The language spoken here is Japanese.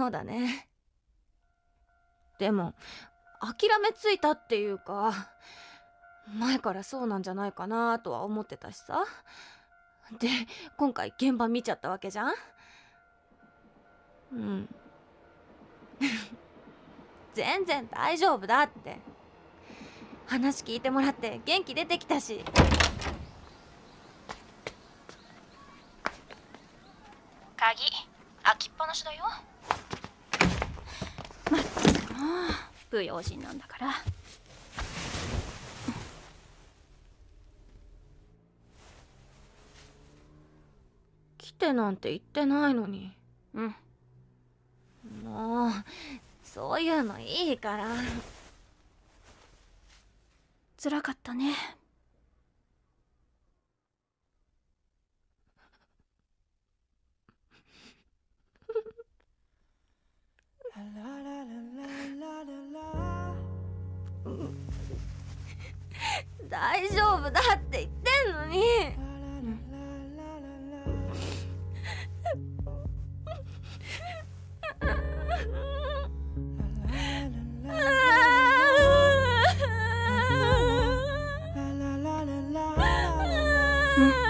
そうだね。でも諦めついたっていうか前からそうなんじゃないかなとは思ってたしさ。で今回現場見ちゃったわけじゃん。うん。全然大丈夫だって。話聞いてもらって元気出てきたし。鍵開きっぱなしだよまったくもう不用心なんだから。来てなんて言ってないのに。うん。もうそういうのいいから。辛かったね大丈夫だって言ってんのに。うん